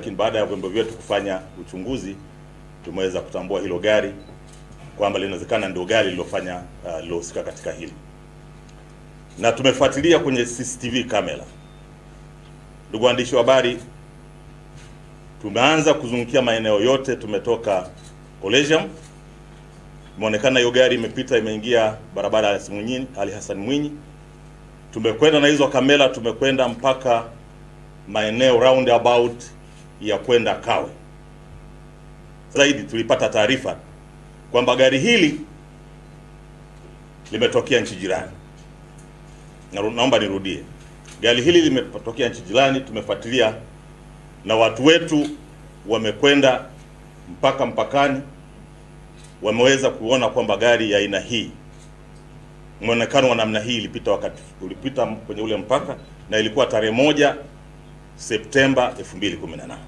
lakini baada ya vyombo vyetu kufanya uchunguzi tumeweza kutambua hilo gari kwamba linawezekana ndio gari lilofanya uh, lilohusika katika hili, na tumefuatilia kwenye CCTV kamera. Ndugu waandishi wa habari, tumeanza kuzungukia maeneo yote. Tumetoka Collegium, imeonekana hiyo gari imepita imeingia barabara ya Ali Hassan Mwinyi. Tumekwenda na hizo kamera, tumekwenda mpaka maeneo roundabout ya kwenda Kawe. Zaidi tulipata taarifa kwamba gari hili limetokea nchi jirani. Na naomba nirudie, gari hili limetokea nchi jirani. Tumefuatilia na watu wetu wamekwenda mpaka mpakani, wameweza kuona kwamba gari ya aina hii, mwonekano wa namna hii ilipita wakati ulipita kwenye ule mpaka, na ilikuwa tarehe moja Septemba 2018.